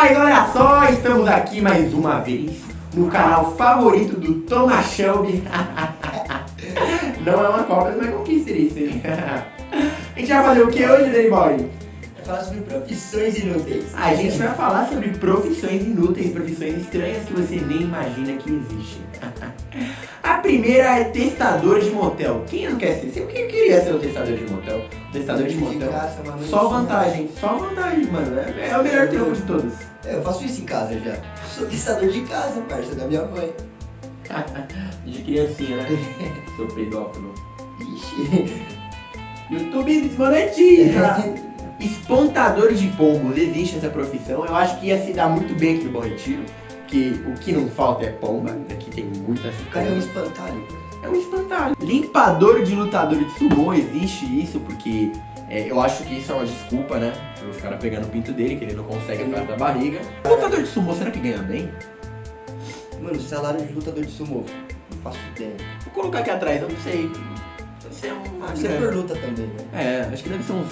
Mas olha só, estamos aqui mais uma vez no canal favorito do Thomas Shelby. Não é uma cobra, não é conquista isso, hein? A gente vai fazer o que hoje, Danny Boy? Vai falar sobre profissões inúteis. A gente vai falar sobre profissões inúteis, profissões estranhas que você nem imagina que existem. A primeira é testador de motel. Quem não quer ser? Quem queria ser o testador de motel? Testador de mano. Só vantagem, só vantagem, mano. É, é o melhor trampo de todos. É, Eu faço isso em casa já. Sou testador de casa, parça, da minha mãe. De criancinha, né? Sou pedófilo. Ixi. YouTube desmonetiza! Espantador de pombos, existe essa profissão. Eu acho que ia se dar muito bem aqui no Bom Retiro. Que o que não falta é pomba. Aqui tem muitas O cara é um espantalho. É um espantalho. Limpador de lutador de sumô, existe isso, porque é, eu acho que isso é uma desculpa, né? Os caras pegando o pinto dele, que ele não consegue atrás da barriga. Lutador de sumô, será que ganha bem? Mano, salário de lutador de sumô. Não faço ideia. Vou colocar aqui atrás, eu não sei. Deve ser uma Ah, você grana. por luta também, né? É, acho que deve ser uns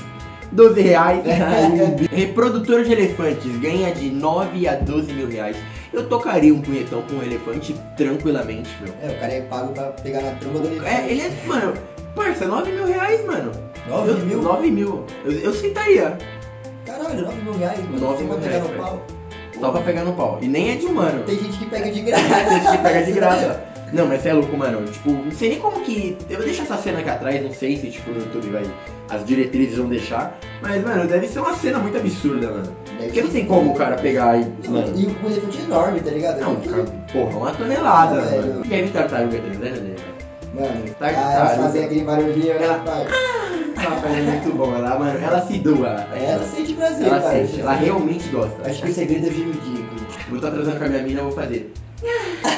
12 reais. Reprodutor de elefantes ganha de 9 a 12 mil reais. Eu tocaria um punhetão com um elefante tranquilamente, meu. É, o cara é pago pra pegar na tromba do elefante. É, ele é, mano, parça, 9 mil reais, mano. 9 Eu- mil? 9 mil. Eu, eu aceitaria. Caralho, 9 mil reais, mano. 9 Você mil pegar reais, no pau. Só pra pegar no pau. E nem é de humano. Tem gente que pega de graça. gente pega de graça. Não, mas você é louco, mano. Tipo, não sei nem como que. Eu vou deixar essa cena aqui atrás, não sei se tipo no YouTube vai. As diretrizes vão deixar. Mas, mano, deve ser uma cena muito absurda, mano. Porque não tem como o cara pegar e. Não, Mano. e o elefante é enorme, tá ligado? Não, cara, porra, uma tonelada, É, mano. E aí, tartaruga transando, né? Mano, Tá- ah, tá, elas fazem aquele barulhinho, Ela- ela faz. Ela faz muito bom, ela, mano, ela se doa. É, Ela sente prazer, Ela sente, ela realmente gosta. Acho que o segredo é gemidinho. Vou estar transando com a minha mina, eu vou fazer.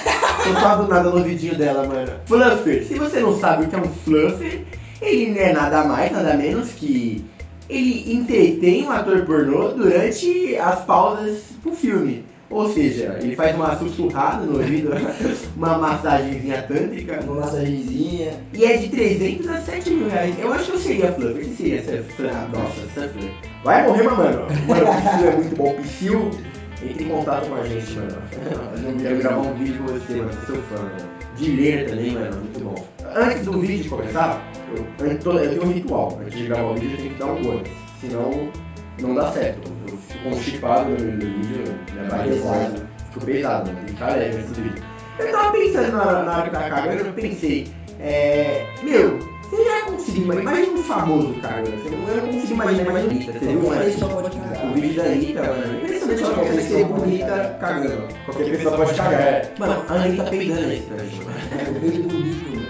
Tava do nada no vidinho dela, mano. Fluffer. Se você não sabe o que é um fluffer, ele não é nada mais, nada menos que ele entretém um ator pornô durante as pausas pro filme. Ou seja, ele faz uma sussurrada no ouvido, uma massagenzinha tântrica. Uma massagenzinha. E é de 300 a 7 mil reais. Eu acho que eu seria fluffer. Você seria fluffer? Nossa, fluffer. Vai morrer, mano. Mano, o é muito bom. Psyu, entre em contato com a gente, mano. Eu quero gravar um vídeo com você, mano. Sou fã, mano. De ler também, mano. Muito bom. Antes do vídeo começar, eu, eu, tenho um ritual. Antes de gravar o vídeo, eu tenho que dar um gol. Senão, não dá certo. Eu fico constipado no meio do vídeo, minha barriga forte. Fico pesado, mano. Leve antes do vídeo. Eu tava pensando na, na hora que tava cagando, eu pensei, é. Meu, conseguiu, mas imagina um famoso não eu não consigo imaginar mais bonita. Você viu, Ele mano? só pode cagar. O vídeo da Anitta, mano. Impressionante ela quer ser bonita cagando. Qualquer pessoa pode cagar. é. Mano, a Anitta peidando nesse vídeo, mano. É, o peito do livro, mano.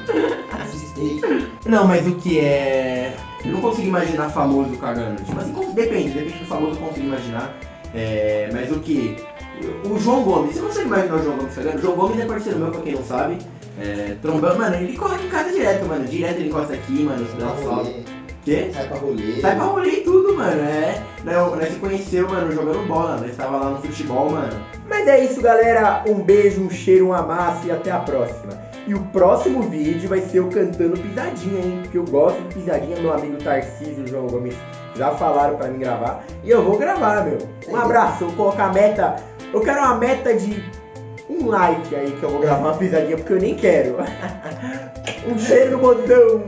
Não, mas o que é. Eu não consigo imaginar famoso cagando. Tipo assim, depende, depende do famoso eu consigo imaginar. É, mas o que? O João Gomes, você consegue imaginar o João Gomes cagando? O João Gomes é parceiro meu, pra quem não sabe. É, trombando, mano, ele corre em casa direto, mano. Direto ele encosta aqui, mano. Um salve. rolê. Quê? Sai pra rolê. Sai pra rolê e tudo, mano. É. Nós, se conheceu, mano, jogando bola. Nós tava lá no futebol, mano. Mas é isso, galera. Um beijo, um cheiro, um amasso e até a próxima. E o próximo vídeo vai ser eu cantando pisadinha, hein? Porque eu gosto de pisadinha, meu amigo Tarcísio e o João Gomes já falaram pra mim gravar. E eu vou gravar, meu. Um abraço, eu vou colocar a meta. Eu quero uma meta de um like aí que eu vou gravar uma pisadinha, porque eu nem quero. um cheiro no botão.